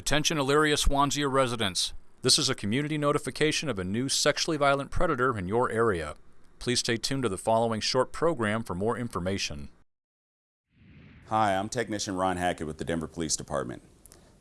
Attention Elyria Swansea residents. This is a community notification of a new sexually violent predator in your area. Please stay tuned to the following short program for more information. Hi, I'm Technician Ron Hackett with the Denver Police Department.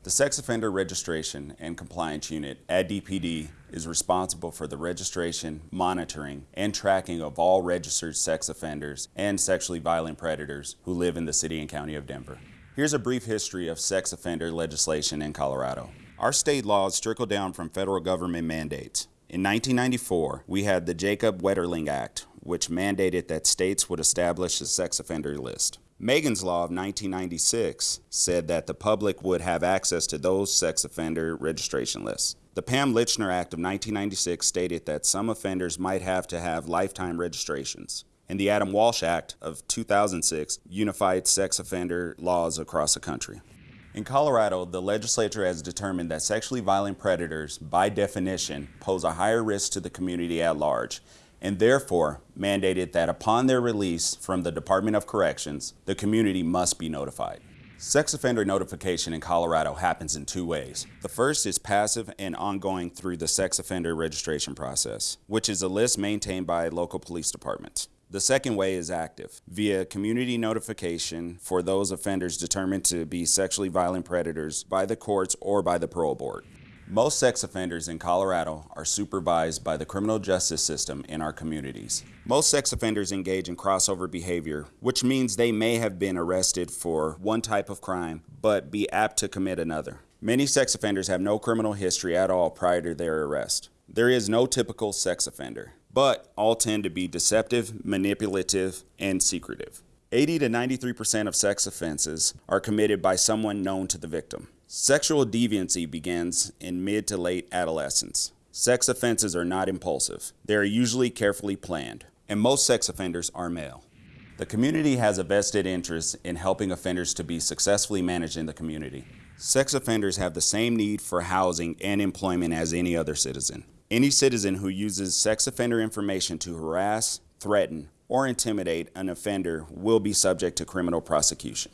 The Sex Offender Registration and Compliance Unit at DPD is responsible for the registration, monitoring, and tracking of all registered sex offenders and sexually violent predators who live in the City and County of Denver. Here's a brief history of sex offender legislation in Colorado. Our state laws trickle down from federal government mandates. In 1994, we had the Jacob Wetterling Act, which mandated that states would establish a sex offender list. Megan's Law of 1996 said that the public would have access to those sex offender registration lists. The Pam Lychner Act of 1996 stated that some offenders might have to have lifetime registrations and the Adam Walsh Act of 2006 unified sex offender laws across the country. In Colorado, the legislature has determined that sexually violent predators, by definition, pose a higher risk to the community at large, and therefore mandated that upon their release from the Department of Corrections, the community must be notified. Sex offender notification in Colorado happens in two ways. The first is passive and ongoing through the sex offender registration process, which is a list maintained by local police departments. The second way is active, via community notification for those offenders determined to be sexually violent predators by the courts or by the parole board. Most sex offenders in Colorado are supervised by the criminal justice system in our communities. Most sex offenders engage in crossover behavior, which means they may have been arrested for one type of crime, but be apt to commit another. Many sex offenders have no criminal history at all prior to their arrest. There is no typical sex offender but all tend to be deceptive, manipulative, and secretive. 80 to 93% of sex offenses are committed by someone known to the victim. Sexual deviancy begins in mid to late adolescence. Sex offenses are not impulsive. They are usually carefully planned, and most sex offenders are male. The community has a vested interest in helping offenders to be successfully managed in the community. Sex offenders have the same need for housing and employment as any other citizen. Any citizen who uses sex offender information to harass, threaten, or intimidate an offender will be subject to criminal prosecution.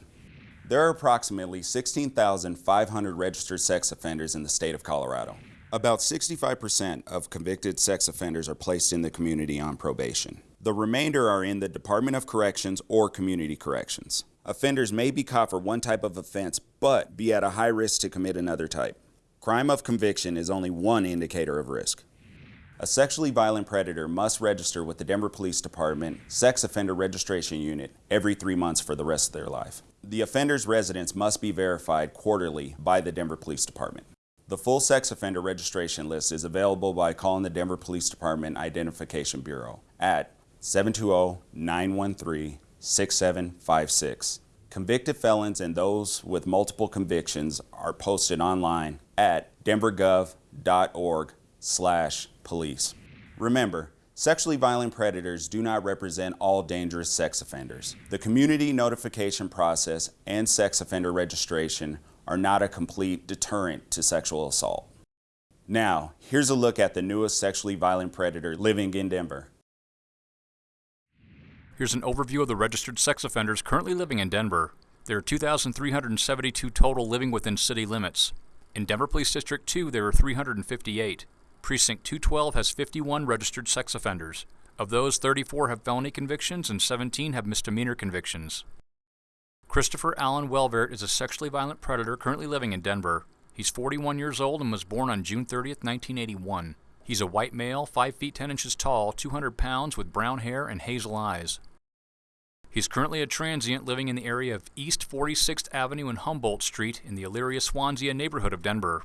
There are approximately 16,500 registered sex offenders in the state of Colorado. About 65% of convicted sex offenders are placed in the community on probation. The remainder are in the Department of Corrections or Community Corrections. Offenders may be caught for one type of offense, but be at a high risk to commit another type. Crime of conviction is only one indicator of risk. A sexually violent predator must register with the Denver Police Department Sex Offender Registration Unit every three months for the rest of their life. The offender's residence must be verified quarterly by the Denver Police Department. The full sex offender registration list is available by calling the Denver Police Department Identification Bureau at 720-913-6756. Convicted felons and those with multiple convictions are posted online at denvergov.org slash police. Remember, sexually violent predators do not represent all dangerous sex offenders. The community notification process and sex offender registration are not a complete deterrent to sexual assault. Now, here's a look at the newest sexually violent predator living in Denver. Here's an overview of the registered sex offenders currently living in Denver. There are 2,372 total living within city limits. In Denver Police District 2, there are 358. Precinct 212 has 51 registered sex offenders. Of those, 34 have felony convictions and 17 have misdemeanor convictions. Christopher Allen Welvert is a sexually violent predator currently living in Denver. He's 41 years old and was born on June 30, 1981. He's a white male, 5 feet 10 inches tall, 200 pounds, with brown hair and hazel eyes. He's currently a transient living in the area of East 46th Avenue and Humboldt Street in the Elyria Swansea neighborhood of Denver.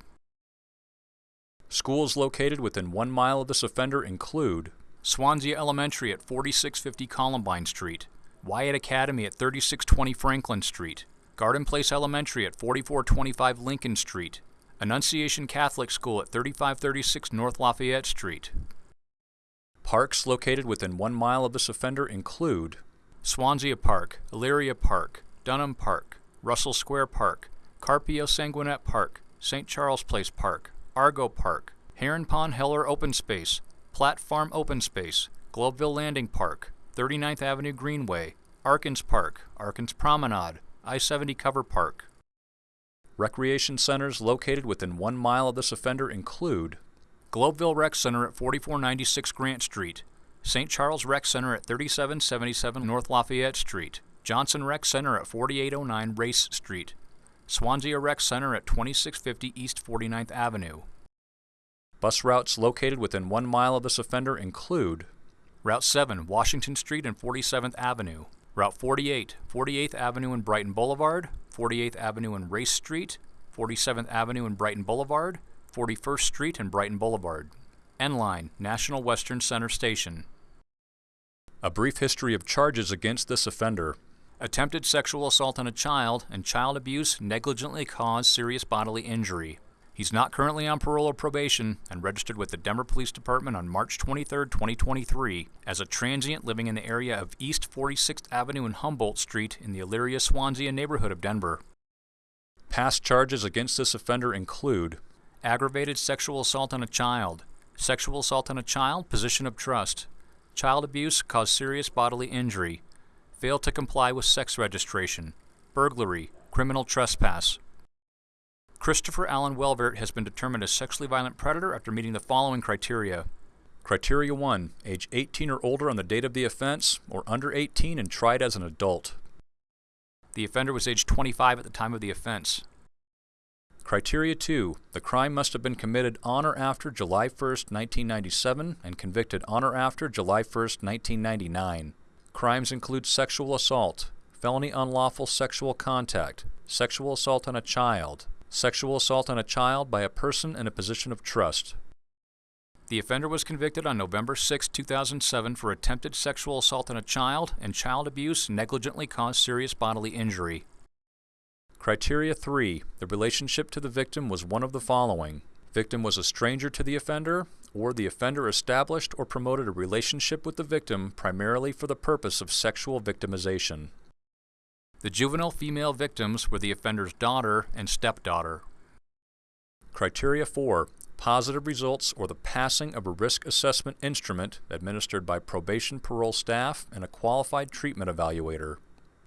Schools located within one mile of this offender include Swansea Elementary at 4650 Columbine Street, Wyatt Academy at 3620 Franklin Street, Garden Place Elementary at 4425 Lincoln Street, Annunciation Catholic School at 3536 North Lafayette Street. Parks located within one mile of this offender include Swansea Park, Elyria Park, Dunham Park, Russell Square Park, Carpio Sanguinette Park, St. Charles Place Park, Argo Park, Heron Pond Heller Open Space, Platte Farm Open Space, Globeville Landing Park, 39th Avenue Greenway, Arkins Park, Arkins Promenade, I-70 Cover Park, Recreation centers located within one mile of this offender include Globeville Rec Center at 4496 Grant Street, St. Charles Rec Center at 3777 North Lafayette Street, Johnson Rec Center at 4809 Race Street, Swansea Rec Center at 2650 East 49th Avenue. Bus routes located within one mile of this offender include Route 7, Washington Street and 47th Avenue, Route 48, 48th Avenue and Brighton Boulevard, 48th Avenue and Race Street, 47th Avenue and Brighton Boulevard, 41st Street and Brighton Boulevard. N-Line, National Western Center Station. A brief history of charges against this offender. Attempted sexual assault on a child and child abuse negligently caused serious bodily injury. He's not currently on parole or probation and registered with the Denver Police Department on March 23, 2023, as a transient living in the area of East 46th Avenue and Humboldt Street in the Elyria Swansea neighborhood of Denver. Past charges against this offender include aggravated sexual assault on a child, sexual assault on a child, position of trust, child abuse, cause serious bodily injury, fail to comply with sex registration, burglary, criminal trespass. Christopher Allen Welvert has been determined a sexually violent predator after meeting the following criteria. Criteria 1. Age 18 or older on the date of the offense, or under 18 and tried as an adult. The offender was age 25 at the time of the offense. Criteria 2. The crime must have been committed on or after July 1, 1997 and convicted on or after July 1, 1999. Crimes include sexual assault, felony unlawful sexual contact, sexual assault on a child, sexual assault on a child by a person in a position of trust. The offender was convicted on November 6, 2007 for attempted sexual assault on a child and child abuse negligently caused serious bodily injury. Criteria 3. The relationship to the victim was one of the following. Victim was a stranger to the offender, or the offender established or promoted a relationship with the victim primarily for the purpose of sexual victimization. The juvenile female victims were the offender's daughter and stepdaughter. Criteria 4. Positive results or the passing of a risk assessment instrument administered by probation parole staff and a qualified treatment evaluator.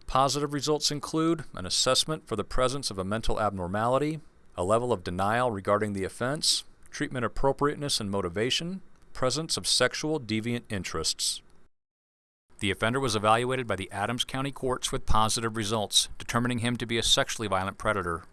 Positive results include an assessment for the presence of a mental abnormality, a level of denial regarding the offense, treatment appropriateness and motivation, presence of sexual deviant interests. The offender was evaluated by the Adams County courts with positive results, determining him to be a sexually violent predator.